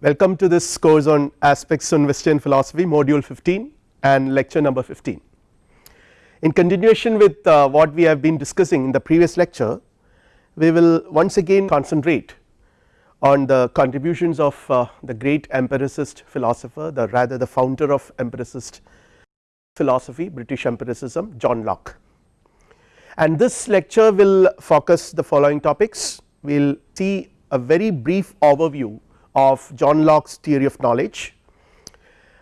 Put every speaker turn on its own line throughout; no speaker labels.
Welcome to this course on aspects on Western philosophy module 15 and lecture number 15. In continuation with uh, what we have been discussing in the previous lecture, we will once again concentrate on the contributions of uh, the great empiricist philosopher the rather the founder of empiricist philosophy British empiricism John Locke. And this lecture will focus the following topics we will see a very brief overview of John Locke's theory of knowledge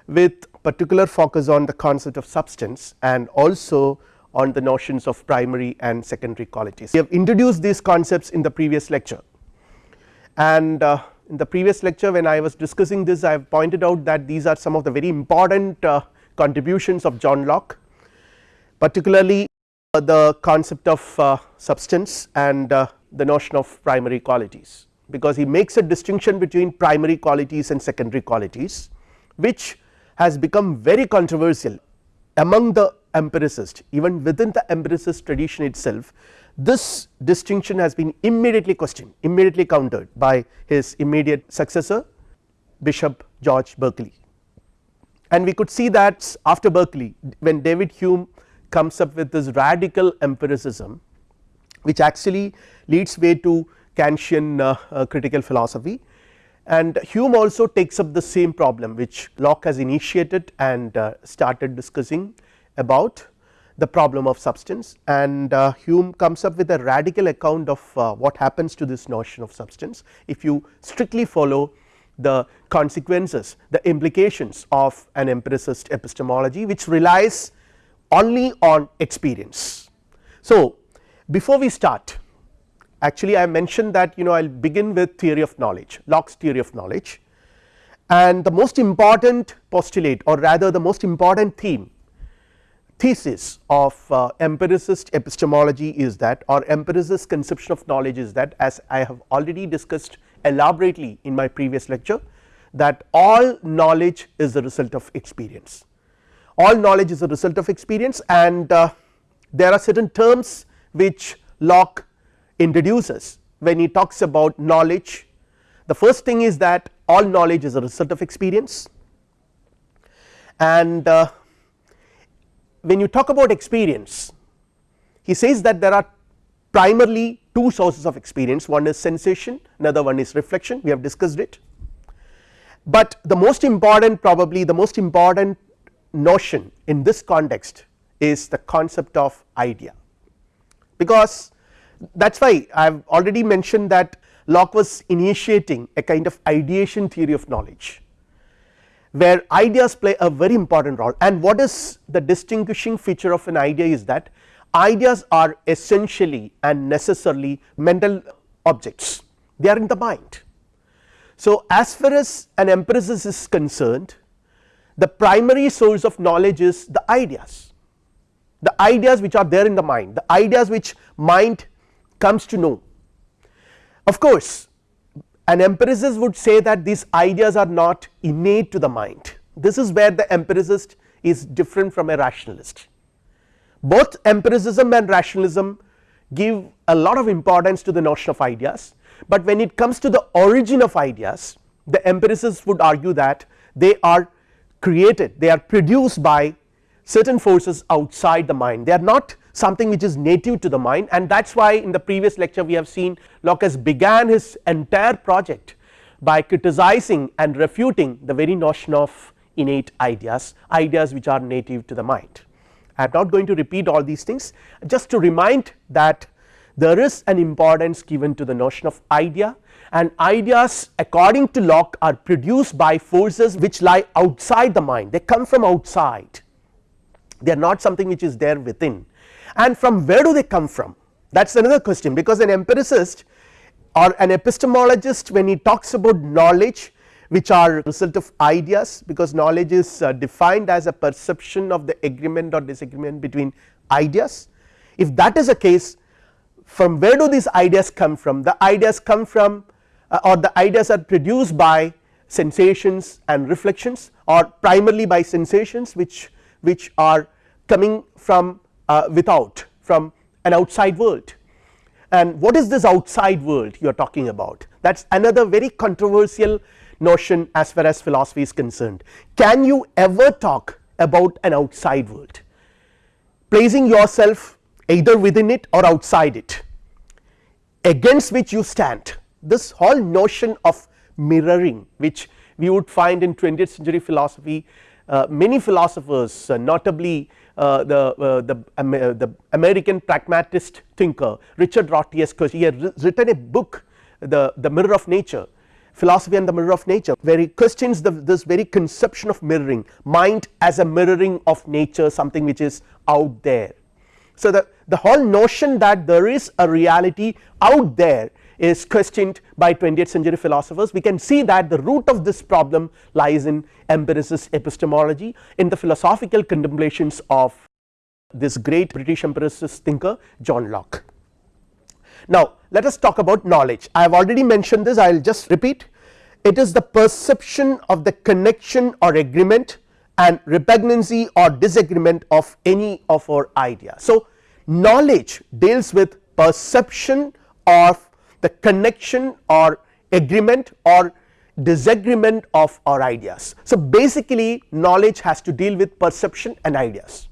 with particular focus on the concept of substance and also on the notions of primary and secondary qualities. We have introduced these concepts in the previous lecture and uh, in the previous lecture when I was discussing this I have pointed out that these are some of the very important uh, contributions of John Locke particularly uh, the concept of uh, substance and uh, the notion of primary qualities because he makes a distinction between primary qualities and secondary qualities which has become very controversial among the empiricists. Even within the empiricist tradition itself this distinction has been immediately questioned immediately countered by his immediate successor bishop George Berkeley. And we could see that after Berkeley when David Hume comes up with this radical empiricism which actually leads way to Kantian uh, critical philosophy and Hume also takes up the same problem which Locke has initiated and uh, started discussing about the problem of substance and uh, Hume comes up with a radical account of what happens to this notion of substance if you strictly follow the consequences the implications of an empiricist epistemology which relies only on experience. So, before we start actually I mentioned that you know I will begin with theory of knowledge Locke's theory of knowledge. And the most important postulate or rather the most important theme thesis of uh, empiricist epistemology is that or empiricist conception of knowledge is that as I have already discussed elaborately in my previous lecture that all knowledge is the result of experience. All knowledge is a result of experience and uh, there are certain terms which Locke introduces when he talks about knowledge. The first thing is that all knowledge is a result of experience. And uh, when you talk about experience he says that there are primarily two sources of experience. One is sensation another one is reflection. We have discussed it. But the most important probably the most important notion in this context is the concept of idea. Because that is why I have already mentioned that Locke was initiating a kind of ideation theory of knowledge where ideas play a very important role. And what is the distinguishing feature of an idea is that ideas are essentially and necessarily mental objects. They are in the mind. So, as far as an empiricist is concerned the primary source of knowledge is the ideas. The ideas which are there in the mind. The ideas which mind comes to know. Of course, an empiricist would say that these ideas are not innate to the mind this is where the empiricist is different from a rationalist. Both empiricism and rationalism give a lot of importance to the notion of ideas, but when it comes to the origin of ideas the empiricist would argue that they are created they are produced by certain forces outside the mind they are not something which is native to the mind. And that is why in the previous lecture we have seen Locke has began his entire project by criticizing and refuting the very notion of innate ideas, ideas which are native to the mind. I am not going to repeat all these things just to remind that there is an importance given to the notion of idea and ideas according to Locke are produced by forces which lie outside the mind. They come from outside. They are not something which is there within and from where do they come from? That is another question. Because an empiricist or an epistemologist when he talks about knowledge which are result of ideas because knowledge is uh, defined as a perception of the agreement or disagreement between ideas. If that is the case from where do these ideas come from? The ideas come from uh, or the ideas are produced by sensations and reflections or primarily by sensations which which are coming from uh, without from an outside world. And what is this outside world you are talking about? That is another very controversial notion as far as philosophy is concerned. Can you ever talk about an outside world? Placing yourself either within it or outside it. Against which you stand. This whole notion of mirroring which we would find in 20th century philosophy uh, many philosophers uh, notably uh, the, uh, the, uh, the American pragmatist thinker Richard Rorty he had written a book the, the mirror of nature philosophy and the mirror of nature where he questions the, this very conception of mirroring mind as a mirroring of nature something which is out there. So the, the whole notion that there is a reality out there is questioned by 20th century philosophers we can see that the root of this problem lies in empiricist epistemology in the philosophical contemplations of this great British empiricist thinker John Locke. Now let us talk about knowledge I have already mentioned this I will just repeat it is the perception of the connection or agreement and repugnancy or disagreement of any of our ideas. So knowledge deals with perception of the connection or agreement or disagreement of our ideas. So basically knowledge has to deal with perception and ideas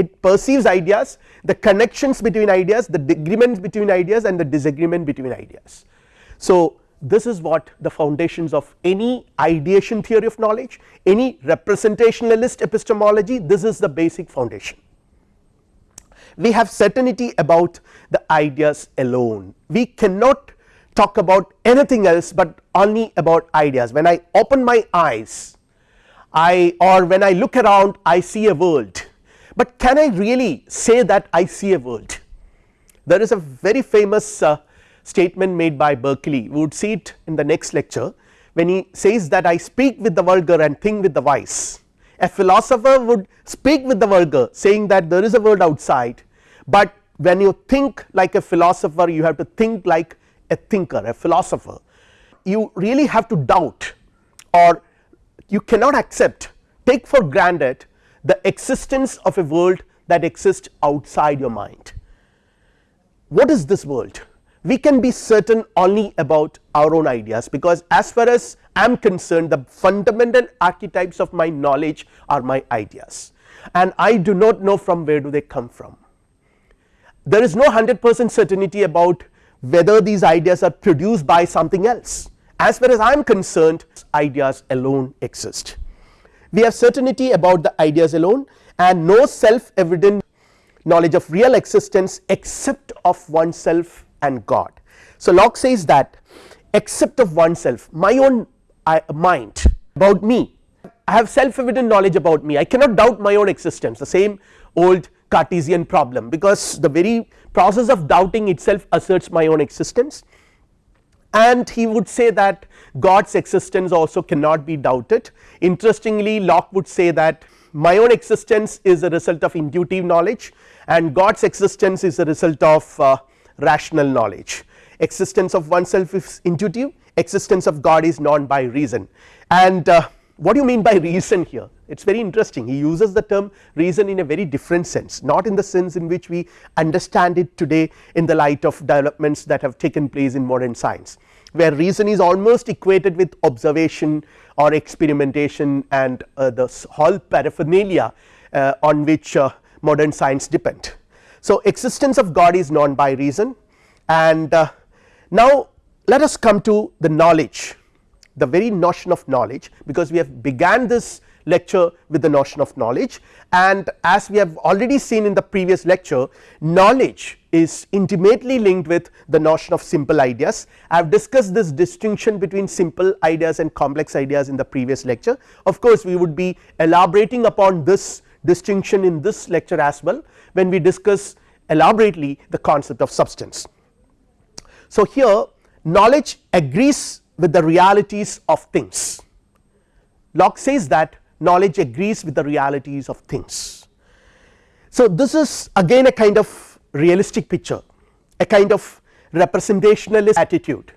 it perceives ideas the connections between ideas the agreements between ideas and the disagreement between ideas. So this is what the foundations of any ideation theory of knowledge any representationalist epistemology this is the basic foundation. We have certainty about the ideas alone. We cannot talk about anything else but only about ideas. When I open my eyes I or when I look around I see a world. But can I really say that I see a world? There is a very famous uh, statement made by Berkeley. We would see it in the next lecture when he says that I speak with the vulgar and think with the wise. A philosopher would speak with the vulgar saying that there is a world outside but when you think like a philosopher you have to think like a thinker a philosopher you really have to doubt or you cannot accept take for granted the existence of a world that exists outside your mind. What is this world? We can be certain only about our own ideas because as far as I am concerned the fundamental archetypes of my knowledge are my ideas and I do not know from where do they come from there is no 100 percent certainty about whether these ideas are produced by something else as far as I am concerned ideas alone exist. We have certainty about the ideas alone and no self evident knowledge of real existence except of oneself and God. So Locke says that except of oneself my own uh, mind about me I have self evident knowledge about me I cannot doubt my own existence the same old Cartesian problem because the very process of doubting itself asserts my own existence and he would say that God's existence also cannot be doubted. Interestingly Locke would say that my own existence is a result of intuitive knowledge and God's existence is a result of uh, rational knowledge. Existence of oneself is intuitive, existence of God is known by reason and uh, what do you mean by reason here? It is very interesting. He uses the term reason in a very different sense not in the sense in which we understand it today in the light of developments that have taken place in modern science where reason is almost equated with observation or experimentation and uh, the whole paraphernalia uh, on which uh, modern science depend. So existence of God is known by reason. And uh, now let us come to the knowledge the very notion of knowledge because we have began this lecture with the notion of knowledge and as we have already seen in the previous lecture knowledge is intimately linked with the notion of simple ideas. I have discussed this distinction between simple ideas and complex ideas in the previous lecture of course we would be elaborating upon this distinction in this lecture as well when we discuss elaborately the concept of substance. So here knowledge agrees with the realities of things Locke says that knowledge agrees with the realities of things. So this is again a kind of realistic picture a kind of representationalist attitude.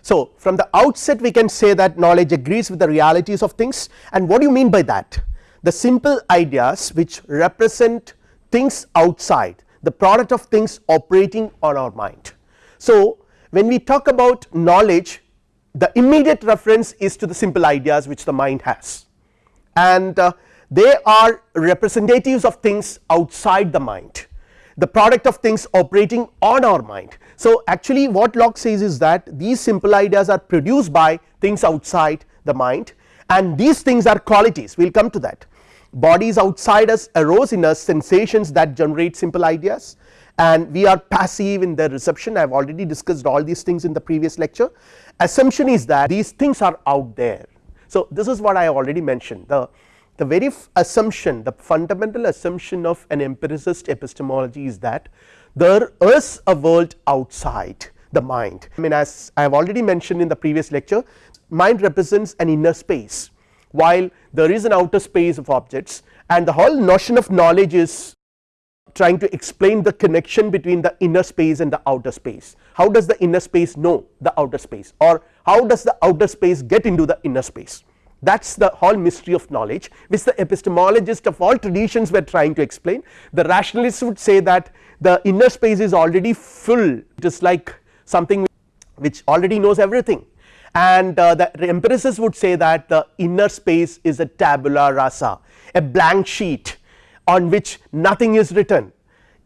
So from the outset we can say that knowledge agrees with the realities of things and what do you mean by that the simple ideas which represent things outside the product of things operating on our mind. So when we talk about knowledge the immediate reference is to the simple ideas which the mind has. And uh, they are representatives of things outside the mind the product of things operating on our mind. So, actually what Locke says is that these simple ideas are produced by things outside the mind and these things are qualities. We will come to that. Bodies outside us arose in us sensations that generate simple ideas and we are passive in their reception. I have already discussed all these things in the previous lecture. Assumption is that these things are out there. So, this is what I already mentioned. The the very assumption the fundamental assumption of an empiricist epistemology is that there is a world outside the mind. I mean as I have already mentioned in the previous lecture mind represents an inner space while there is an outer space of objects and the whole notion of knowledge is trying to explain the connection between the inner space and the outer space. How does the inner space know the outer space? Or how does the outer space get into the inner space? That is the whole mystery of knowledge which the epistemologist of all traditions were trying to explain. The rationalists would say that the inner space is already full. It is like something which already knows everything. And uh, the empiricists would say that the inner space is a tabula rasa a blank sheet on which nothing is written.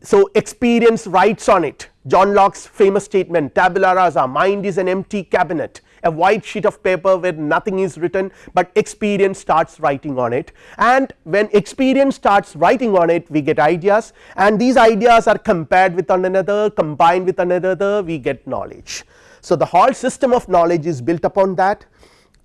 So, experience writes on it. John Locke's famous statement tabula rasa mind is an empty cabinet. A white sheet of paper where nothing is written, but experience starts writing on it. And when experience starts writing on it we get ideas. And these ideas are compared with one another combined with another we get knowledge. So, the whole system of knowledge is built upon that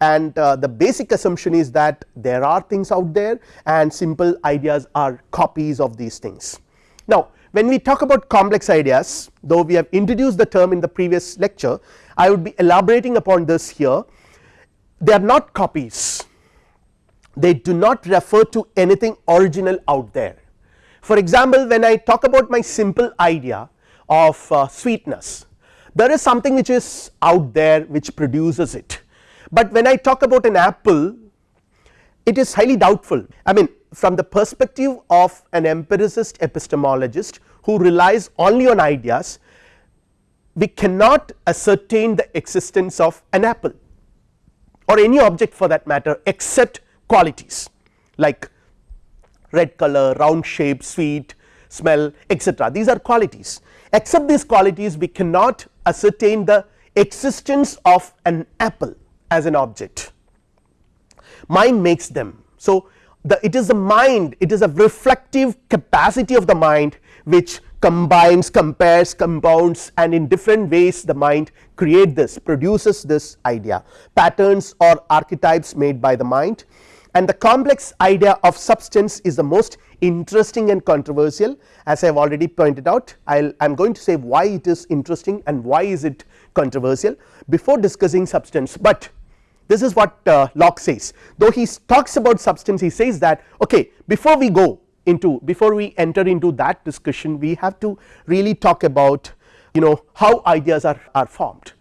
and uh, the basic assumption is that there are things out there and simple ideas are copies of these things. Now, when we talk about complex ideas though we have introduced the term in the previous lecture I would be elaborating upon this here they are not copies they do not refer to anything original out there. For example, when I talk about my simple idea of uh, sweetness there is something which is out there which produces it, but when I talk about an apple it is highly doubtful. I mean from the perspective of an empiricist epistemologist who relies only on ideas we cannot ascertain the existence of an apple or any object for that matter except qualities like red color, round shape, sweet, smell etc. these are qualities. Except these qualities we cannot ascertain the existence of an apple as an object. Mind makes them. So, the it is the mind it is a reflective capacity of the mind which combines compares compounds and in different ways the mind create this produces this idea. Patterns or archetypes made by the mind. And the complex idea of substance is the most interesting and controversial. As I have already pointed out I am going to say why it is interesting and why is it controversial before discussing substance, but this is what uh, Locke says. Though he talks about substance he says that okay before we go into before we enter into that discussion we have to really talk about you know how ideas are, are formed.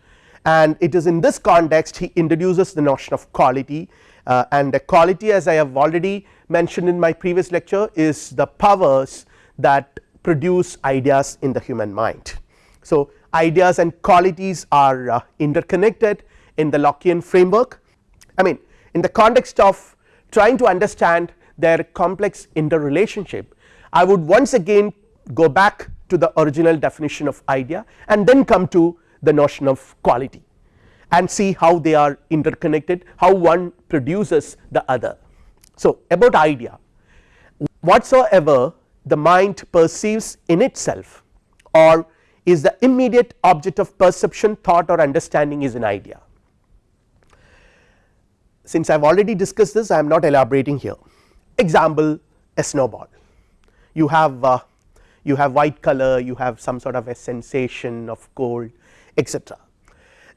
And it is in this context he introduces the notion of quality. Uh, and the quality as I have already mentioned in my previous lecture is the powers that produce ideas in the human mind. So, ideas and qualities are uh, interconnected in the Lockean framework. I mean in the context of trying to understand their complex interrelationship I would once again go back to the original definition of idea and then come to the notion of quality and see how they are interconnected how one produces the other. So, about idea. Whatsoever the mind perceives in itself or is the immediate object of perception thought or understanding is an idea since I have already discussed this I am not elaborating here example a snowball you have uh, you have white color you have some sort of a sensation of cold etc.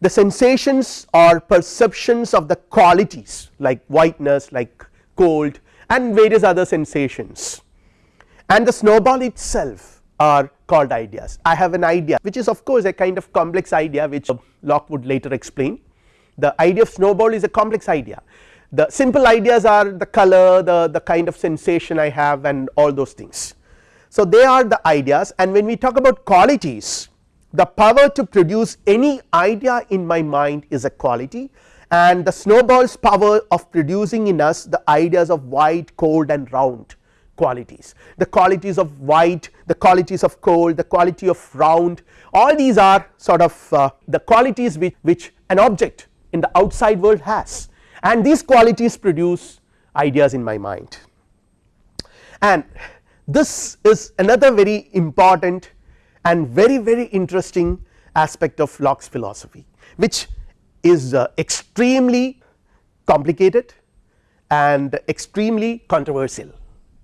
The sensations or perceptions of the qualities like whiteness like cold and various other sensations and the snowball itself are called ideas. I have an idea which is of course a kind of complex idea which Locke would later explain the idea of snowball is a complex idea the simple ideas are the color the, the kind of sensation I have and all those things. So, they are the ideas and when we talk about qualities the power to produce any idea in my mind is a quality and the snowball's power of producing in us the ideas of white cold and round qualities the qualities of white the qualities of cold the quality of round all these are sort of uh, the qualities which, which an object in the outside world has and these qualities produce ideas in my mind and this is another very important and very very interesting aspect of Locke's philosophy which is uh, extremely complicated and extremely controversial.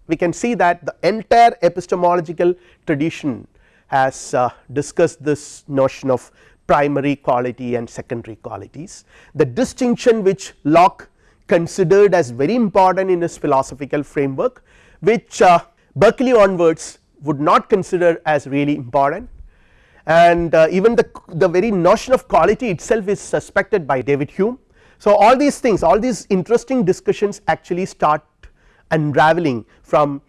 We can see that the entire epistemological tradition has uh, discussed this notion of primary quality and secondary qualities. The distinction which Locke considered as very important in his philosophical framework which uh, Berkeley onwards would not consider as really important and uh, even the, the very notion of quality itself is suspected by David Hume. So, all these things all these interesting discussions actually start unraveling from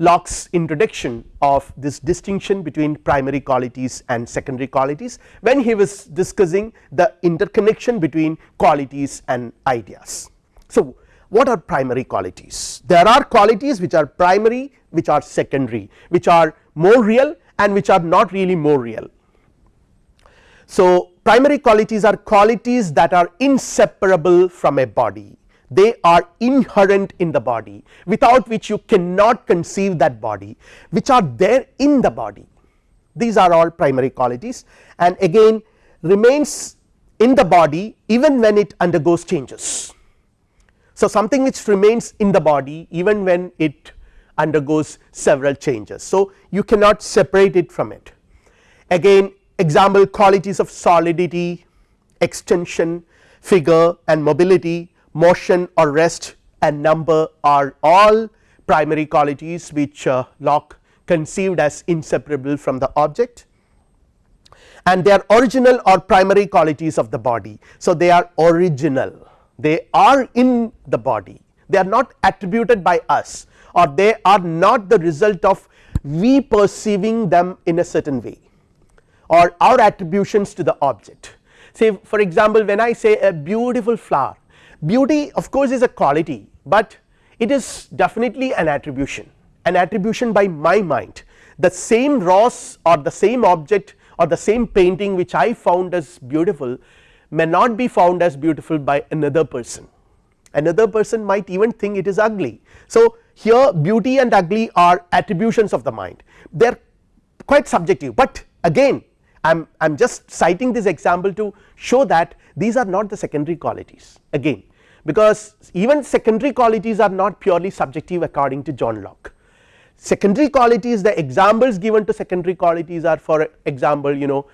Locke's introduction of this distinction between primary qualities and secondary qualities when he was discussing the interconnection between qualities and ideas. So, what are primary qualities? There are qualities which are primary which are secondary which are more real and which are not really more real. So, primary qualities are qualities that are inseparable from a body they are inherent in the body without which you cannot conceive that body which are there in the body these are all primary qualities and again remains in the body even when it undergoes changes. So, something which remains in the body even when it undergoes several changes. So, you cannot separate it from it again example qualities of solidity, extension, figure and mobility, motion or rest and number are all primary qualities which uh, Locke conceived as inseparable from the object and they are original or primary qualities of the body. So, they are original they are in the body they are not attributed by us or they are not the result of we perceiving them in a certain way or our attributions to the object. Say for example, when I say a beautiful flower beauty of course is a quality, but it is definitely an attribution. An attribution by my mind. The same rose or the same object or the same painting which I found as beautiful may not be found as beautiful by another person. Another person might even think it is ugly. So, here beauty and ugly are attributions of the mind. They are quite subjective, but again I am I am just citing this example to show that these are not the secondary qualities. Again because even secondary qualities are not purely subjective according to John Locke. Secondary qualities the examples given to secondary qualities are for example you know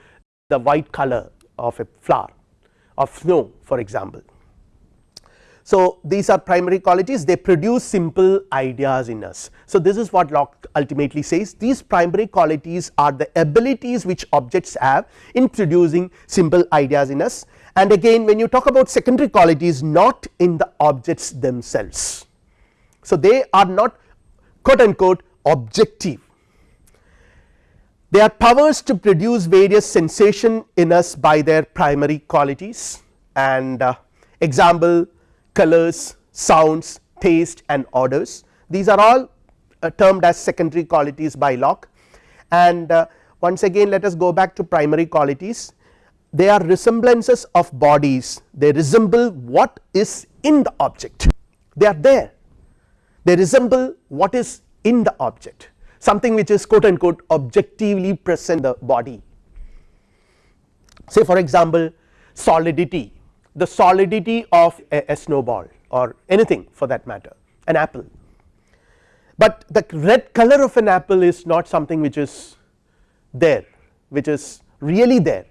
the white color of a flower of snow for example. So, these are primary qualities they produce simple ideas in us. So, this is what Locke ultimately says these primary qualities are the abilities which objects have in producing simple ideas in us and again when you talk about secondary qualities not in the objects themselves. So, they are not quote unquote objective. They are powers to produce various sensation in us by their primary qualities and uh, example colors, sounds, taste and odors. These are all uh, termed as secondary qualities by Locke. And uh, once again let us go back to primary qualities they are resemblances of bodies. They resemble what is in the object. They are there. They resemble what is in the object. Something which is quote unquote objectively present the body. Say for example solidity. The solidity of a, a snowball or anything for that matter. An apple. But the red color of an apple is not something which is there which is really there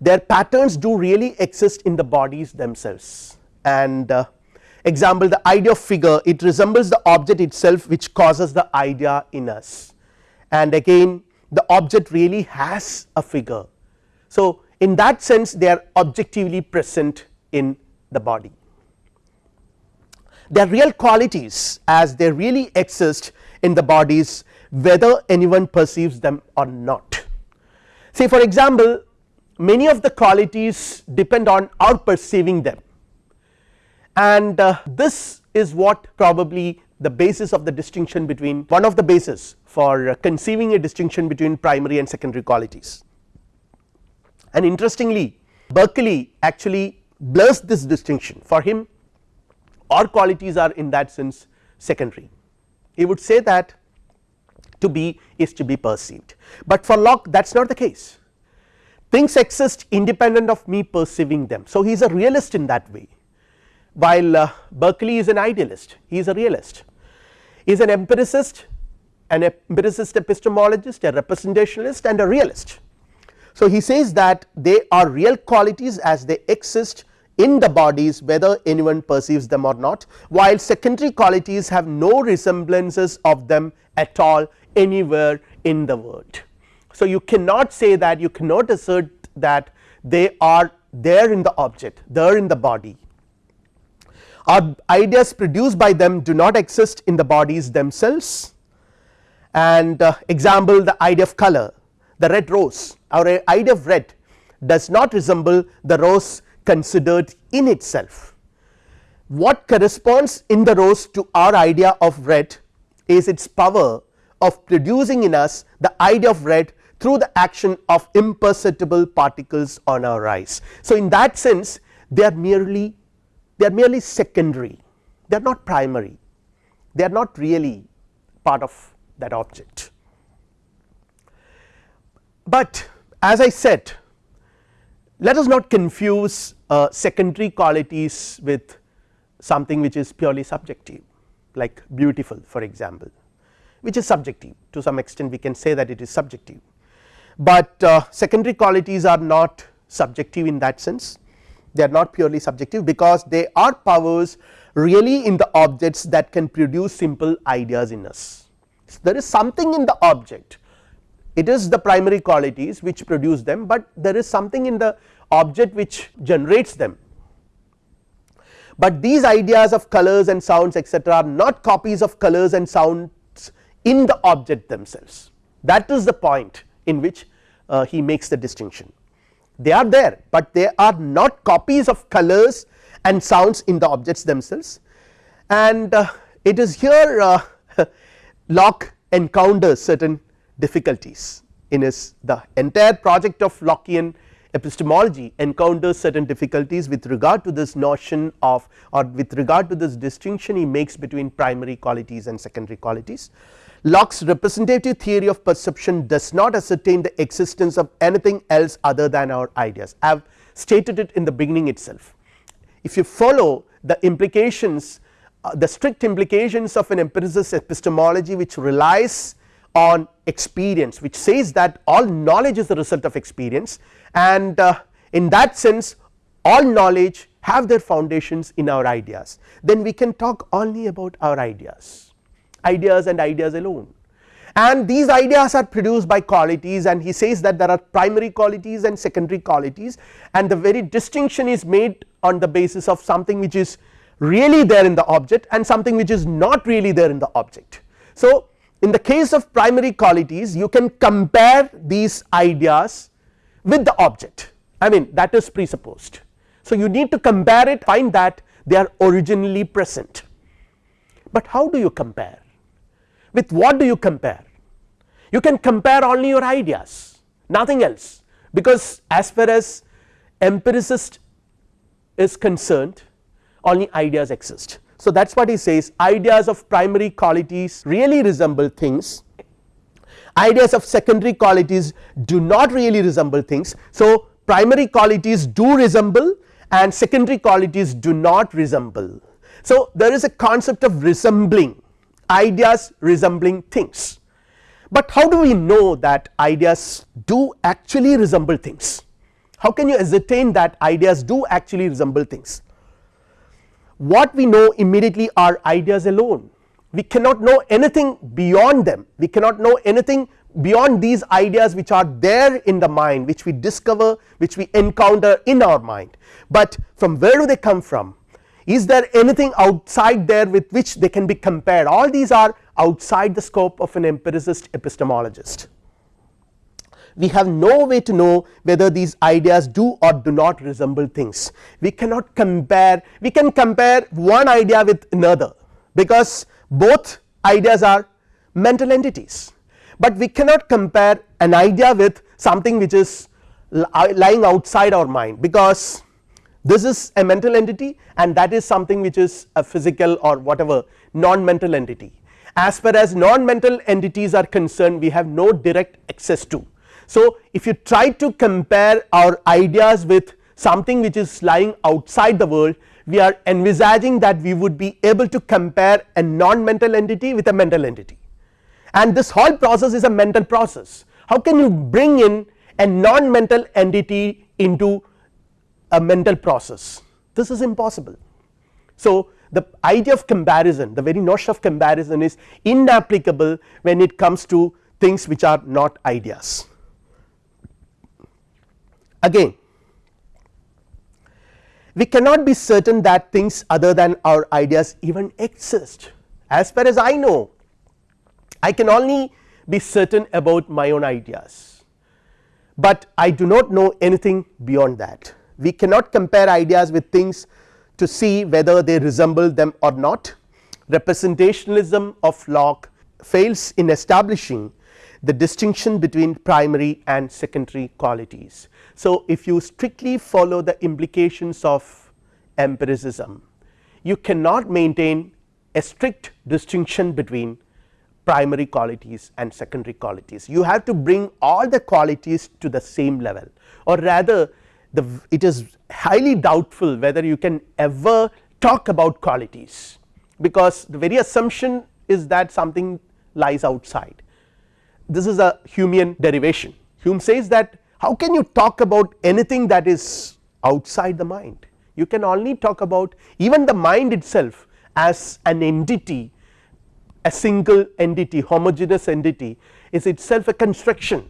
their patterns do really exist in the bodies themselves and uh, example the idea of figure it resembles the object itself which causes the idea in us and again the object really has a figure. So, in that sense they are objectively present in the body. Their real qualities as they really exist in the bodies whether anyone perceives them or not say for example many of the qualities depend on our perceiving them. And uh, this is what probably the basis of the distinction between one of the basis for conceiving a distinction between primary and secondary qualities. And interestingly Berkeley actually blurs this distinction. For him all qualities are in that sense secondary. He would say that to be is to be perceived, but for Locke that is not the case things exist independent of me perceiving them. So, he is a realist in that way while uh, Berkeley is an idealist he is a realist he is an empiricist an empiricist epistemologist a representationalist and a realist. So, he says that they are real qualities as they exist in the bodies whether anyone perceives them or not while secondary qualities have no resemblances of them at all anywhere in the world. So, you cannot say that you cannot assert that they are there in the object there in the body. Our ideas produced by them do not exist in the bodies themselves. And uh, example the idea of color the red rose. Our idea of red does not resemble the rose considered in itself. What corresponds in the rose to our idea of red is its power of producing in us the idea of red through the action of imperceptible particles on our eyes. So, in that sense they are merely they are merely secondary they are not primary they are not really part of that object. But as I said let us not confuse uh, secondary qualities with something which is purely subjective like beautiful for example which is subjective to some extent we can say that it is subjective but uh, secondary qualities are not subjective in that sense they are not purely subjective because they are powers really in the objects that can produce simple ideas in us. So, there is something in the object it is the primary qualities which produce them, but there is something in the object which generates them. But these ideas of colors and sounds etc., are not copies of colors and sounds in the object themselves that is the point in which uh, he makes the distinction. They are there, but they are not copies of colors and sounds in the objects themselves. And uh, it is here uh, Locke encounters certain difficulties. In his the entire project of Lockean epistemology encounters certain difficulties with regard to this notion of or with regard to this distinction he makes between primary qualities and secondary qualities. Locke's representative theory of perception does not ascertain the existence of anything else other than our ideas. I have stated it in the beginning itself. If you follow the implications uh, the strict implications of an empiricist epistemology which relies on experience which says that all knowledge is the result of experience and uh, in that sense all knowledge have their foundations in our ideas. Then we can talk only about our ideas ideas and ideas alone and these ideas are produced by qualities and he says that there are primary qualities and secondary qualities and the very distinction is made on the basis of something which is really there in the object and something which is not really there in the object. So, in the case of primary qualities you can compare these ideas with the object I mean that is presupposed. So, you need to compare it find that they are originally present, but how do you compare with what do you compare? You can compare only your ideas nothing else. Because as far as empiricist is concerned only ideas exist. So that is what he says ideas of primary qualities really resemble things. Ideas of secondary qualities do not really resemble things. So, primary qualities do resemble and secondary qualities do not resemble. So, there is a concept of resembling ideas resembling things, but how do we know that ideas do actually resemble things? How can you ascertain that ideas do actually resemble things? What we know immediately are ideas alone. We cannot know anything beyond them. We cannot know anything beyond these ideas which are there in the mind which we discover which we encounter in our mind. But from where do they come from is there anything outside there with which they can be compared? All these are outside the scope of an empiricist epistemologist. We have no way to know whether these ideas do or do not resemble things. We cannot compare we can compare one idea with another because both ideas are mental entities, but we cannot compare an idea with something which is uh, lying outside our mind because this is a mental entity and that is something which is a physical or whatever non mental entity. As far as non mental entities are concerned we have no direct access to. So, if you try to compare our ideas with something which is lying outside the world we are envisaging that we would be able to compare a non mental entity with a mental entity and this whole process is a mental process. How can you bring in a non mental entity into a mental process this is impossible. So, the idea of comparison the very notion of comparison is inapplicable when it comes to things which are not ideas. Again we cannot be certain that things other than our ideas even exist as far as I know I can only be certain about my own ideas, but I do not know anything beyond that we cannot compare ideas with things to see whether they resemble them or not representationalism of Locke fails in establishing the distinction between primary and secondary qualities. So, if you strictly follow the implications of empiricism you cannot maintain a strict distinction between primary qualities and secondary qualities. You have to bring all the qualities to the same level or rather the it is highly doubtful whether you can ever talk about qualities because the very assumption is that something lies outside. This is a Humean derivation. Hume says that how can you talk about anything that is outside the mind? You can only talk about even the mind itself as an entity a single entity homogeneous entity is itself a construction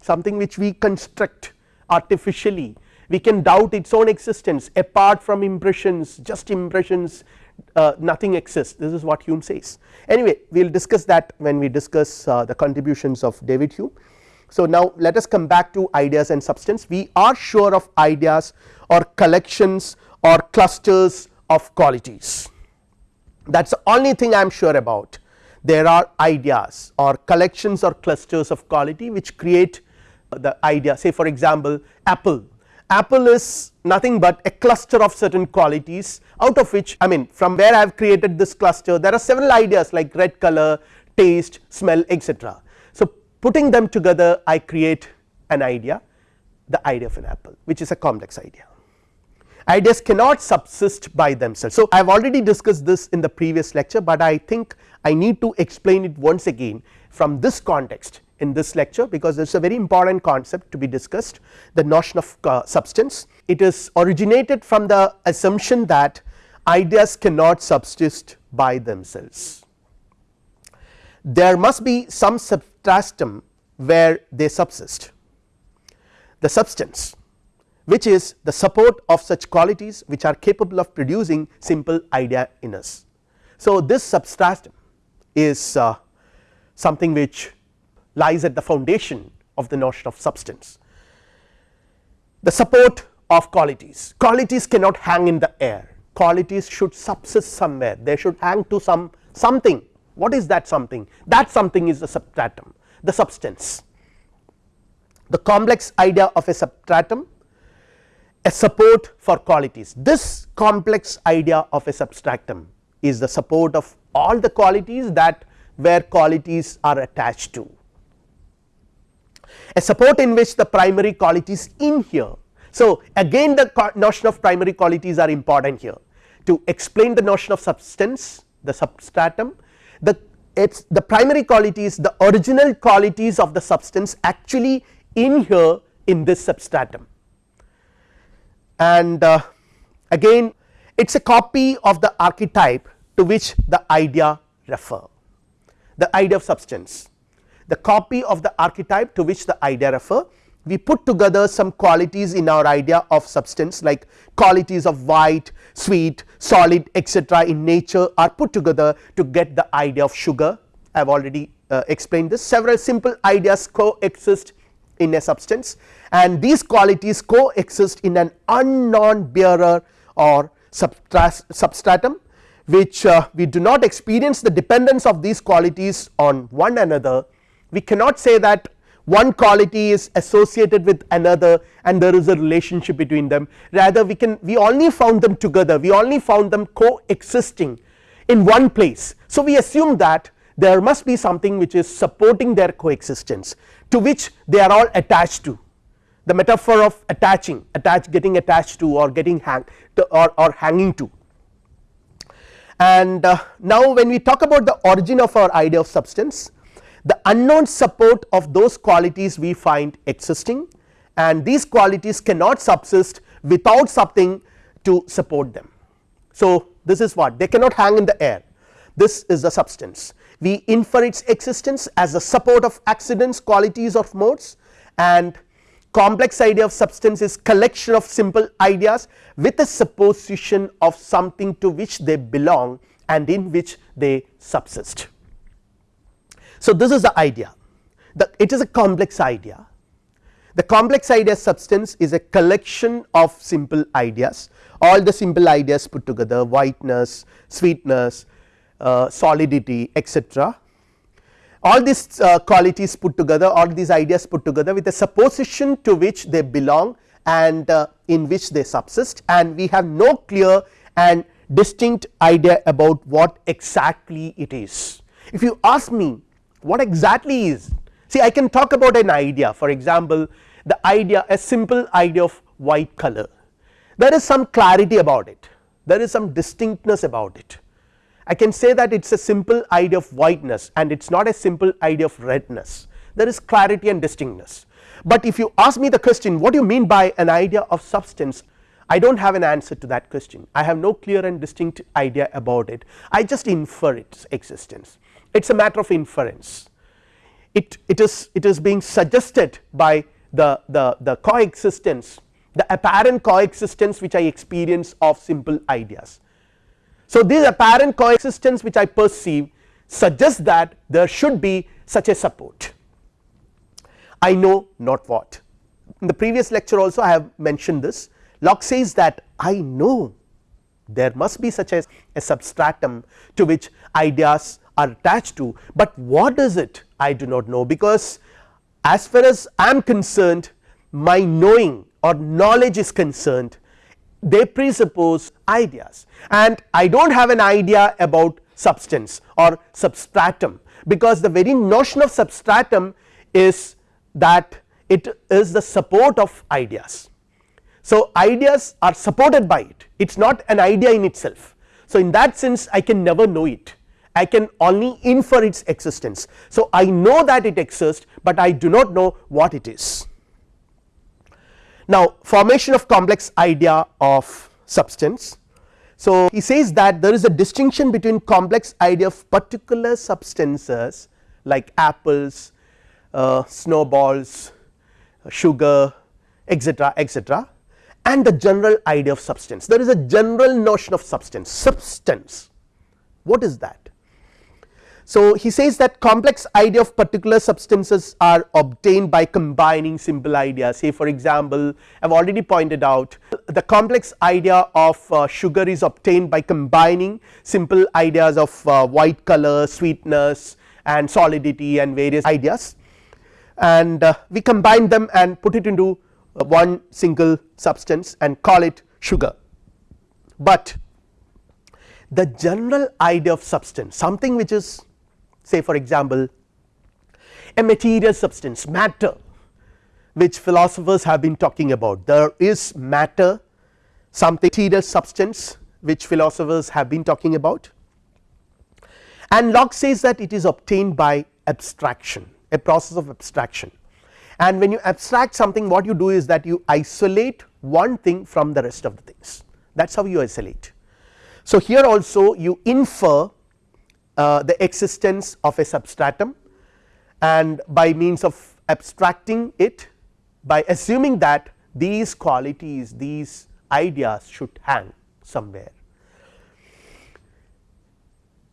something which we construct artificially we can doubt its own existence. Apart from impressions just impressions uh, nothing exists. This is what Hume says. Anyway we will discuss that when we discuss uh, the contributions of David Hume. So, now let us come back to ideas and substance. We are sure of ideas or collections or clusters of qualities. That is the only thing I am sure about. There are ideas or collections or clusters of quality which create the idea. Say for example apple apple is nothing but a cluster of certain qualities out of which I mean from where I have created this cluster there are several ideas like red color taste smell etc. So, putting them together I create an idea the idea of an apple which is a complex idea ideas cannot subsist by themselves. So, I have already discussed this in the previous lecture, but I think I need to explain it once again from this context in this lecture because it is a very important concept to be discussed the notion of uh, substance. It is originated from the assumption that ideas cannot subsist by themselves. There must be some substratum where they subsist the substance which is the support of such qualities which are capable of producing simple idea in us. So, this substratum is uh, something which lies at the foundation of the notion of substance. The support of qualities, qualities cannot hang in the air, qualities should subsist somewhere, they should hang to some something. What is that something? That something is the substratum, the substance. The complex idea of a substratum a support for qualities. This complex idea of a substratum is the support of all the qualities that where qualities are attached to. A support in which the primary qualities in here. So, again the notion of primary qualities are important here. To explain the notion of substance the substratum the it's the primary qualities the original qualities of the substance actually in here in this substratum. And uh, again it is a copy of the archetype to which the idea refer. The idea of substance the copy of the archetype to which the idea refer we put together some qualities in our idea of substance like qualities of white, sweet, solid etc. in nature are put together to get the idea of sugar I have already uh, explained this several simple ideas coexist in a substance and these qualities coexist in an unknown bearer or substratum which uh, we do not experience the dependence of these qualities on one another we cannot say that one quality is associated with another and there is a relationship between them rather we can we only found them together we only found them coexisting in one place. So, we assume that there must be something which is supporting their coexistence to which they are all attached to the metaphor of attaching attach getting attached to or getting hang to or, or hanging to. And uh, now when we talk about the origin of our idea of substance the unknown support of those qualities we find existing and these qualities cannot subsist without something to support them. So, this is what they cannot hang in the air this is the substance we infer its existence as the support of accidents qualities of modes and complex idea of substance is collection of simple ideas with a supposition of something to which they belong and in which they subsist. So, this is the idea it is a complex idea the complex idea substance is a collection of simple ideas all the simple ideas put together whiteness, sweetness, uh, solidity etc. All these uh, qualities put together all these ideas put together with a supposition to which they belong and uh, in which they subsist and we have no clear and distinct idea about what exactly it is. If you ask me what exactly is see I can talk about an idea. For example the idea a simple idea of white color. There is some clarity about it. There is some distinctness about it. I can say that it is a simple idea of whiteness and it is not a simple idea of redness. There is clarity and distinctness. But if you ask me the question what do you mean by an idea of substance? I do not have an answer to that question. I have no clear and distinct idea about it. I just infer its existence it is a matter of inference. It, it is it is being suggested by the, the, the coexistence the apparent coexistence which I experience of simple ideas. So, this apparent coexistence which I perceive suggests that there should be such a support. I know not what. In the previous lecture also I have mentioned this. Locke says that I know there must be such a, a substratum to which ideas are attached to, but what is it? I do not know. Because as far as I am concerned my knowing or knowledge is concerned they presuppose ideas. And I do not have an idea about substance or substratum. Because the very notion of substratum is that it is the support of ideas. So, ideas are supported by it. It is not an idea in itself. So, in that sense I can never know it I can only infer its existence. So, I know that it exists, but I do not know what it is. Now, formation of complex idea of substance. So, he says that there is a distinction between complex idea of particular substances like apples, uh, snowballs, sugar etc., etc., and the general idea of substance. There is a general notion of substance, substance what is that? So, he says that complex idea of particular substances are obtained by combining simple ideas say for example, I have already pointed out the complex idea of uh, sugar is obtained by combining simple ideas of uh, white color, sweetness and solidity and various ideas and uh, we combine them and put it into uh, one single substance and call it sugar. But the general idea of substance something which is say for example a material substance matter which philosophers have been talking about. There is matter something material substance which philosophers have been talking about. And Locke says that it is obtained by abstraction a process of abstraction. And when you abstract something what you do is that you isolate one thing from the rest of the things. That is how you isolate. So, here also you infer uh, the existence of a substratum. And by means of abstracting it by assuming that these qualities these ideas should hang somewhere.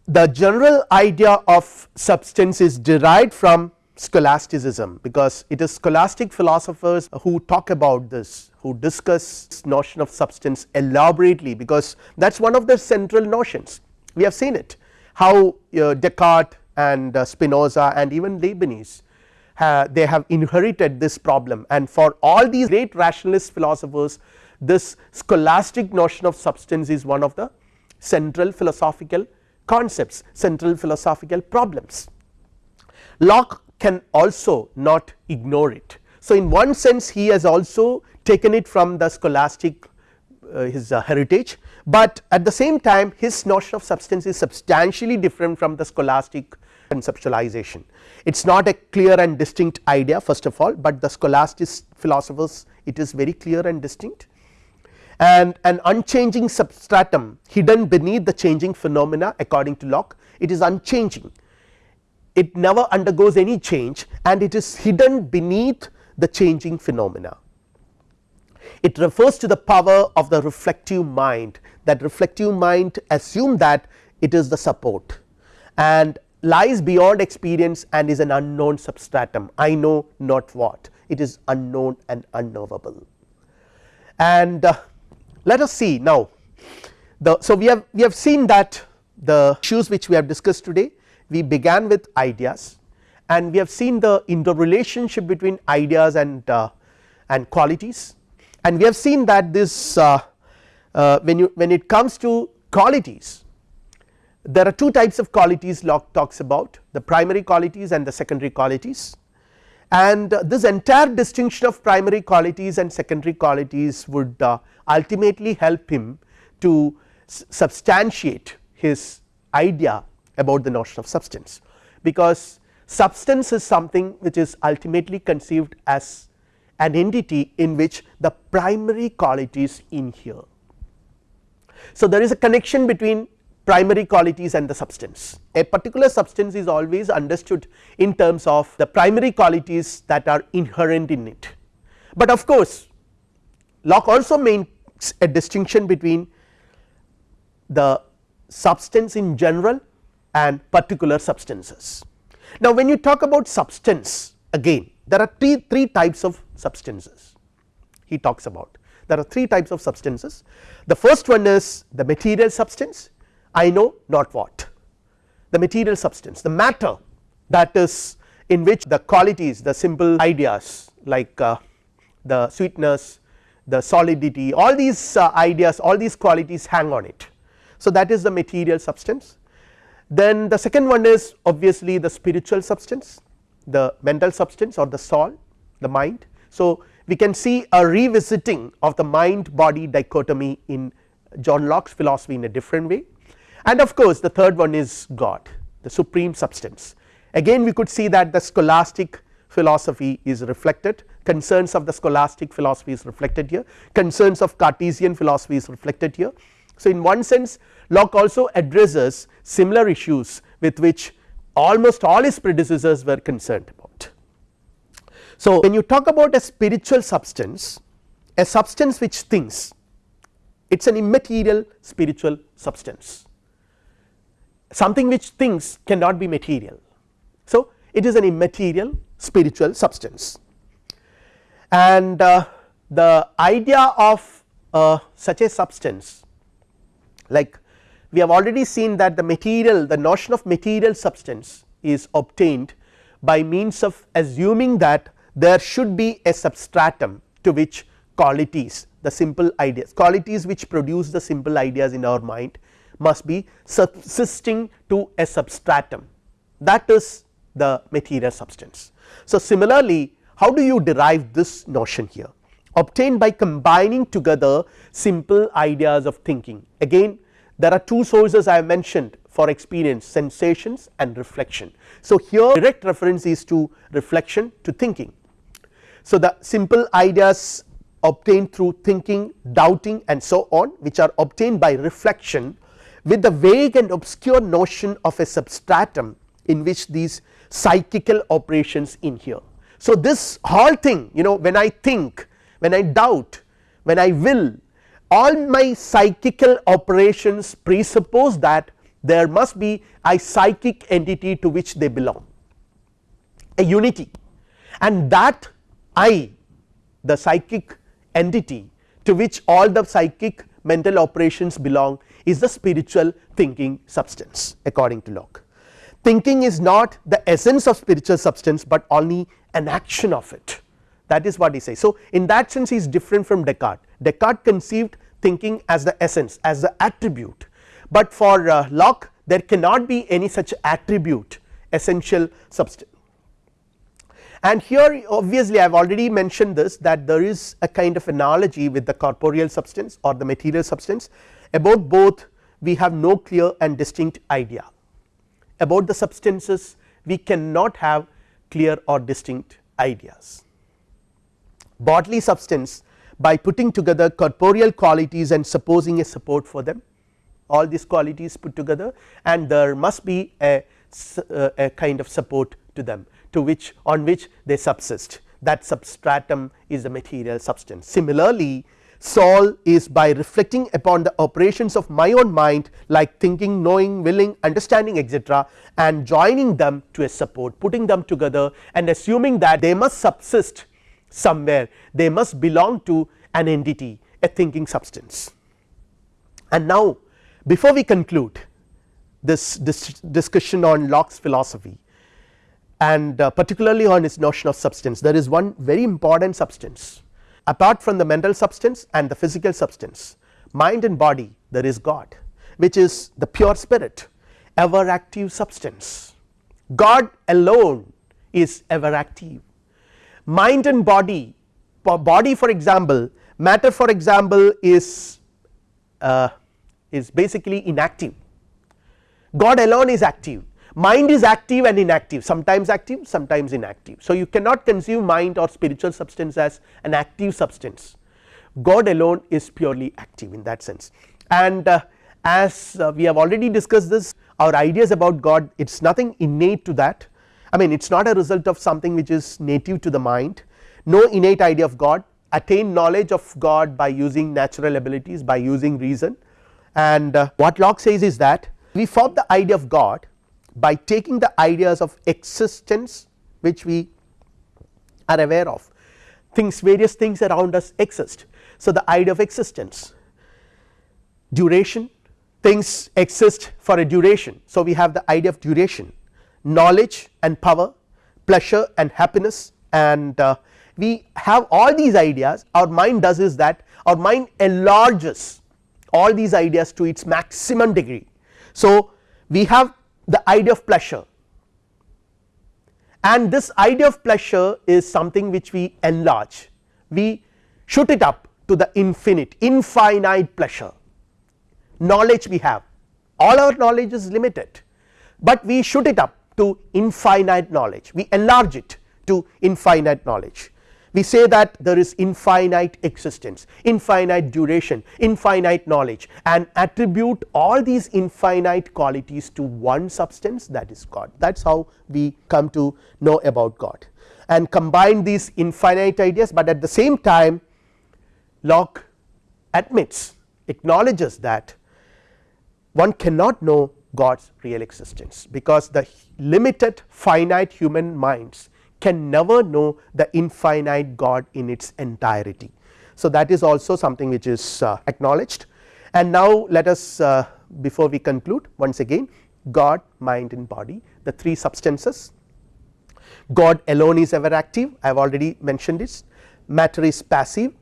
The general idea of substance is derived from scholasticism because it is scholastic philosophers who talk about this who discuss this notion of substance elaborately because that is one of the central notions. We have seen it how uh, Descartes and uh, Spinoza and even Leibniz they have inherited this problem and for all these great rationalist philosophers this scholastic notion of substance is one of the central philosophical concepts central philosophical problems. Locke can also not ignore it. So, in one sense he has also taken it from the scholastic uh, his uh, heritage, but at the same time his notion of substance is substantially different from the scholastic conceptualization. It is not a clear and distinct idea first of all, but the scholastic philosophers it is very clear and distinct and an unchanging substratum hidden beneath the changing phenomena according to Locke it is unchanging it never undergoes any change and it is hidden beneath the changing phenomena. It refers to the power of the reflective mind. That reflective mind assume that it is the support. And lies beyond experience and is an unknown substratum. I know not what. It is unknown and unknowable. And uh, let us see. Now the so we have we have seen that the issues which we have discussed today we began with ideas and we have seen the interrelationship between ideas and uh, and qualities and we have seen that this uh, uh, when you when it comes to qualities there are two types of qualities Locke talks about the primary qualities and the secondary qualities. And this entire distinction of primary qualities and secondary qualities would uh, ultimately help him to substantiate his idea about the notion of substance. Because substance is something which is ultimately conceived as an entity in which the primary qualities inhere. So, there is a connection between primary qualities and the substance. A particular substance is always understood in terms of the primary qualities that are inherent in it. But of course, Locke also makes a distinction between the substance in general and particular substances. Now, when you talk about substance again there are three, three types of substances he talks about. There are three types of substances. The first one is the material substance. I know not what. The material substance the matter that is in which the qualities the simple ideas like uh, the sweetness the solidity all these uh, ideas all these qualities hang on it. So, that is the material substance. Then the second one is obviously the spiritual substance the mental substance or the soul the mind. So, we can see a revisiting of the mind body dichotomy in John Locke's philosophy in a different way and of course the third one is God the supreme substance again we could see that the scholastic philosophy is reflected concerns of the scholastic philosophy is reflected here concerns of Cartesian philosophy is reflected here. So, in one sense Locke also addresses similar issues with which almost all his predecessors were concerned about. So, when you talk about a spiritual substance a substance which thinks it is an immaterial spiritual substance something which thinks cannot be material. So, it is an immaterial spiritual substance and uh, the idea of uh, such a substance like we have already seen that the material the notion of material substance is obtained by means of assuming that there should be a substratum to which qualities the simple ideas qualities which produce the simple ideas in our mind must be subsisting to a substratum. That is the material substance. So, similarly how do you derive this notion here? Obtained by combining together simple ideas of thinking. Again there are two sources I have mentioned for experience sensations and reflection. So, here direct reference is to reflection to thinking. So, the simple ideas obtained through thinking doubting and so on which are obtained by reflection with the vague and obscure notion of a substratum in which these psychical operations inhere. So, this whole thing you know when I think when I doubt when I will all my psychical operations presuppose that there must be a psychic entity to which they belong a unity and that I the psychic entity to which all the psychic mental operations belong is the spiritual thinking substance according to Locke. Thinking is not the essence of spiritual substance, but only an action of it that is what he says. So, in that sense he is different from Descartes, Descartes conceived thinking as the essence as the attribute, but for uh, Locke there cannot be any such attribute essential substance. And here obviously I have already mentioned this that there is a kind of analogy with the corporeal substance or the material substance about both we have no clear and distinct idea about the substances we cannot have clear or distinct ideas. Bodily substance by putting together corporeal qualities and supposing a support for them all these qualities put together and there must be a, uh, a kind of support to them to which on which they subsist that substratum is the material substance. Similarly, soul is by reflecting upon the operations of my own mind like thinking, knowing, willing, understanding etc., and joining them to a support putting them together and assuming that they must subsist somewhere. They must belong to an entity a thinking substance. And now before we conclude this, this discussion on Locke's philosophy and uh, particularly on his notion of substance there is one very important substance. Apart from the mental substance and the physical substance mind and body there is God which is the pure spirit ever active substance. God alone is ever active mind and body body for example matter for example is uh, is basically inactive. God alone is active. Mind is active and inactive. Sometimes active sometimes inactive. So, you cannot conceive mind or spiritual substance as an active substance. God alone is purely active in that sense. And uh, as uh, we have already discussed this our ideas about God it is nothing innate to that I mean it is not a result of something which is native to the mind. No innate idea of God. Attain knowledge of God by using natural abilities by using reason. And uh, what Locke says is that we form the idea of God by taking the ideas of existence which we are aware of. Things various things around us exist. So, the idea of existence. Duration. Things exist for a duration. So, we have the idea of duration knowledge and power pleasure and happiness and uh, we have all these ideas. Our mind does is that our mind enlarges all these ideas to its maximum degree. So, we have the idea of pleasure. And this idea of pleasure is something which we enlarge. We shoot it up to the infinite infinite pleasure. Knowledge we have. All our knowledge is limited. But we shoot it up to infinite knowledge. We enlarge it to infinite knowledge. We say that there is infinite existence, infinite duration, infinite knowledge and attribute all these infinite qualities to one substance that is God. That is how we come to know about God. And combine these infinite ideas, but at the same time Locke admits acknowledges that one cannot know God's real existence. Because the limited finite human minds can never know the infinite God in its entirety. So, that is also something which is uh, acknowledged. And now let us uh, before we conclude once again God, mind and body the three substances. God alone is ever active. I have already mentioned this. Matter is passive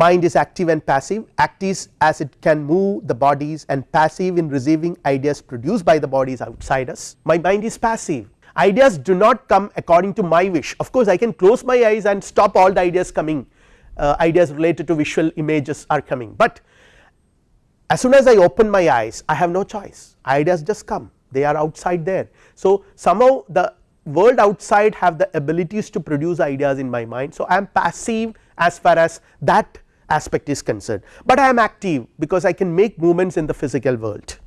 mind is active and passive active as it can move the bodies and passive in receiving ideas produced by the bodies outside us. My mind is passive. Ideas do not come according to my wish. Of course I can close my eyes and stop all the ideas coming uh, ideas related to visual images are coming, but as soon as I open my eyes I have no choice. Ideas just come. They are outside there. So, somehow the world outside have the abilities to produce ideas in my mind. So, I am passive as far as that aspect is concerned, but I am active because I can make movements in the physical world.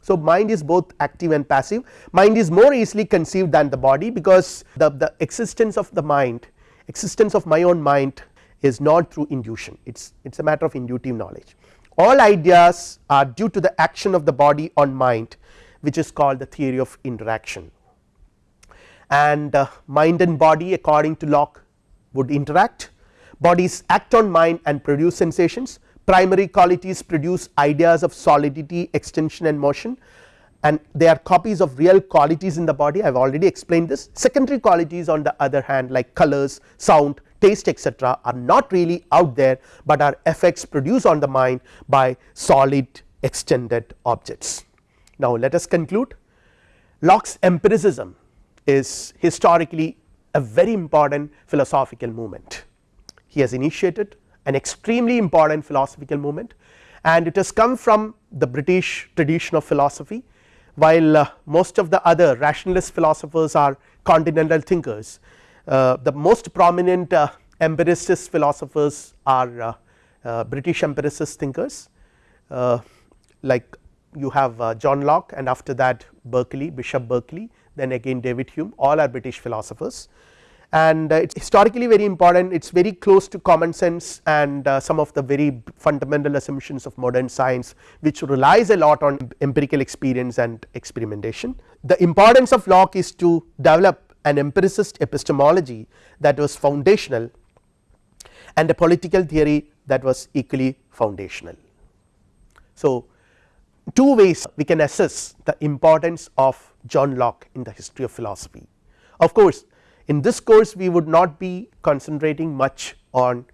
So, mind is both active and passive. Mind is more easily conceived than the body because the, the existence of the mind existence of my own mind is not through induction it is it is a matter of intuitive knowledge. All ideas are due to the action of the body on mind which is called the theory of interaction. And uh, mind and body according to Locke would interact bodies act on mind and produce sensations. Primary qualities produce ideas of solidity extension and motion. And they are copies of real qualities in the body. I have already explained this. Secondary qualities on the other hand like colors sound taste etc are not really out there but are effects produced on the mind by solid extended objects. Now let us conclude. Locke's empiricism is historically a very important philosophical movement. He has initiated an extremely important philosophical movement. And it has come from the British tradition of philosophy while uh, most of the other rationalist philosophers are continental thinkers. Uh, the most prominent uh, empiricist philosophers are uh, uh, British empiricist thinkers. Uh, like you have John Locke and after that Berkeley Bishop Berkeley then again David Hume. All are British philosophers and uh, it is historically very important it is very close to common sense and uh, some of the very fundamental assumptions of modern science which relies a lot on empirical experience and experimentation. The importance of Locke is to develop an empiricist epistemology that was foundational and a political theory that was equally foundational. So, two ways we can assess the importance of John Locke in the history of philosophy. Of course, in this course we would not be concentrating much on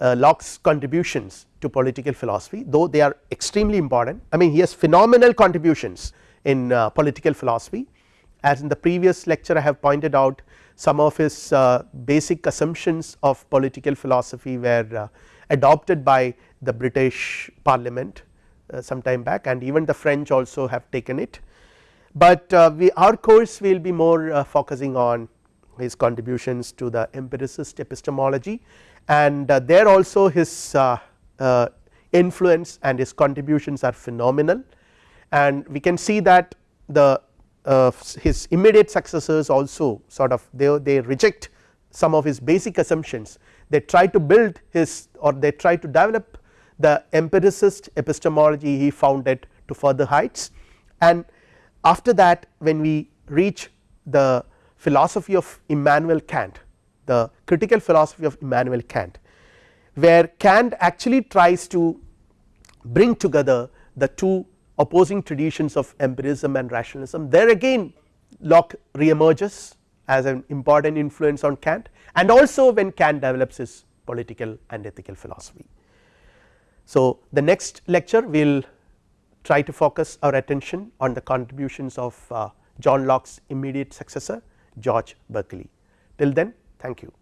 uh, Locke's contributions to political philosophy though they are extremely important. I mean he has phenomenal contributions in uh, political philosophy. As in the previous lecture I have pointed out some of his uh, basic assumptions of political philosophy were uh, adopted by the British parliament uh, some time back and even the French also have taken it, but uh, we our course will be more focusing on his contributions to the empiricist epistemology and uh, there also his uh, uh, influence and his contributions are phenomenal. And we can see that the his immediate successors also sort of they, they reject some of his basic assumptions. They try to build his or they try to develop the empiricist epistemology he founded to further heights. And after that when we reach the philosophy of Immanuel Kant the critical philosophy of Immanuel Kant where Kant actually tries to bring together the two opposing traditions of empiricism and rationalism there again Locke reemerges as an important influence on Kant and also when Kant develops his political and ethical philosophy. So the next lecture we will try to focus our attention on the contributions of uh, John Locke's immediate successor George Berkeley. Till then thank you.